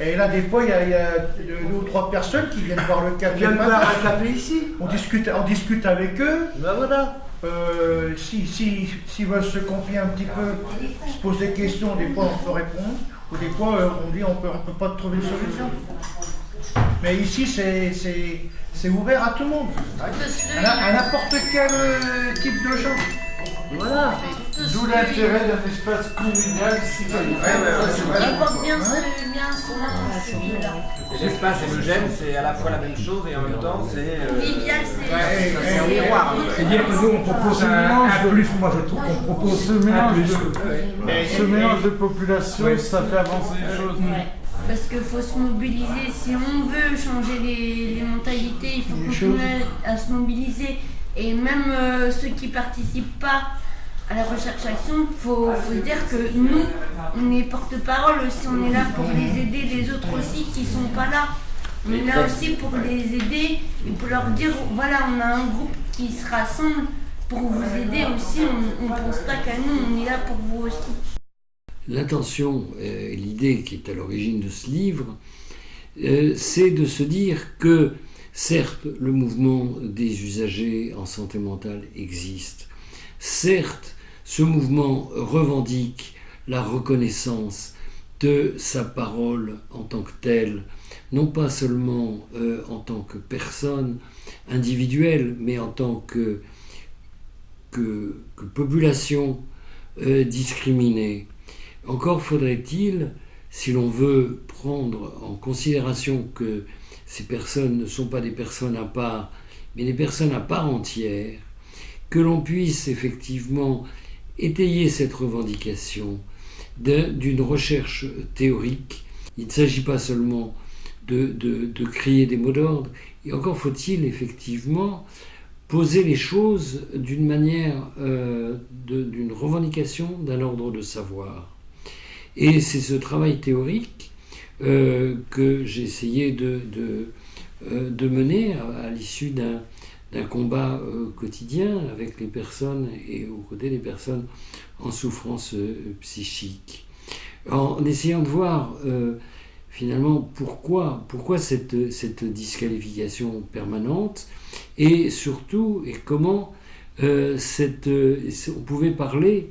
Et là, des fois, il y, a, il y a deux ou trois personnes qui viennent voir le café. Boire un ici. On discute, on discute avec eux. Ben voilà. Euh, si, si, s'ils veulent se confier un petit peu, se poser des questions, des fois on peut répondre. Ou des fois euh, on dit on peut, on peut pas trouver de solution. Mais ici, c'est, c'est, c'est ouvert à tout le monde. À, na- à n'importe quel euh, type de gens. Voilà. D'où l'intérêt d'un espace convivial citoyen. Il porte bien, ce- bien son. L'espace et le gène, c'est à la fois la même chose et en même temps, c'est. euh, Convivial, c'est. Ouais, c'est un miroir. C'est-à-dire que nous, on propose un, plus. Moi, je trouve qu'on propose Ce mélange ce mélange de population, ça fait avancer les choses. Parce qu'il faut se mobiliser. Si on veut changer les, les mentalités, il faut continuer à se mobiliser. Et même euh, ceux qui participent pas à la recherche action, il faut, dire que nous, on est porte-parole aussi. On est là pour les aider, les autres aussi qui sont pas là. On est là aussi pour les aider et pour leur dire voilà, on a un groupe qui se rassemble pour vous aider aussi. On ne pense pas qu'à nous, on est là pour vous aussi. L'intention euh, et l'idée qui est à l'origine de ce livre, euh, c'est de se dire que certes le mouvement des usagers en santé mentale existe, certes ce mouvement revendique la reconnaissance de sa parole en tant que telle, non pas seulement euh, en tant que personne individuelle, mais en tant que, population euh, discriminée. Encore faudrait-il, si l'on veut prendre en considération que ces personnes ne sont pas des personnes à part, mais des personnes à part entière, que l'on puisse effectivement étayer cette revendication d'une recherche théorique. Il ne s'agit pas seulement de, de- crier des mots d'ordre, et encore faut-il effectivement poser les choses d'une manière, euh, d'une revendication d'un ordre de savoir. Et c'est ce travail théorique euh, que j'ai essayé de, de, euh, de mener à l'issue d'un d'un combat euh, quotidien avec les personnes et aux côtés des personnes en souffrance euh, psychique. En essayant de voir euh, finalement pourquoi, pourquoi cette, cette disqualification permanente et surtout et comment cette, on pouvait parler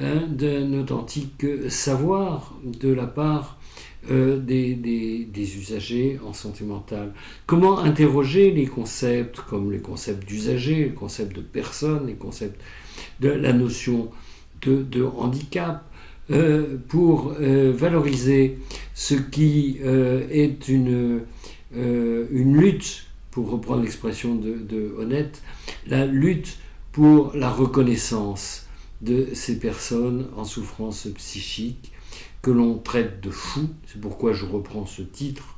hein, d'un authentique savoir de la part euh, des, usagers en santé. Comment interroger les concepts comme les concepts d'usager, les concepts de personne, les concepts de la notion de, handicap, euh, pour euh, valoriser ce qui est une, lutte, pour reprendre l'expression de Honnête, la lutte pour la reconnaissance de ces personnes en souffrance psychique que l'on traite de fous. C'est pourquoi je reprends ce titre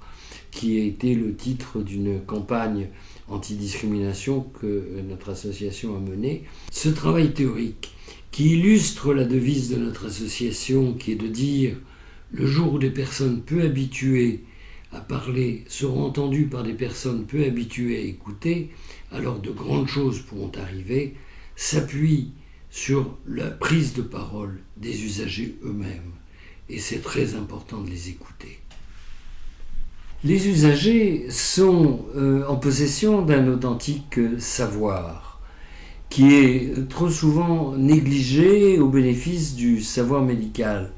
qui a été le titre d'une campagne antidiscrimination que notre association a menée. Ce travail théorique qui illustre la devise de notre association qui est de dire le jour où des personnes peu habituées à parler seront entendues par des personnes peu habituées à écouter, alors de grandes choses pourront arriver, s'appuie sur la prise de parole des usagers eux-mêmes. Et c'est très important de les écouter. Les usagers sont euh, en possession d'un authentique savoir qui est trop souvent négligé au bénéfice du savoir médical.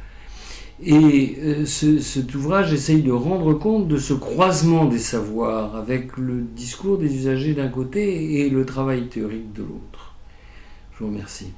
Et euh, ce- cet ouvrage essaye de rendre compte de ce croisement des savoirs avec le discours des usagers d'un côté et le travail théorique de l'autre. Je vous remercie.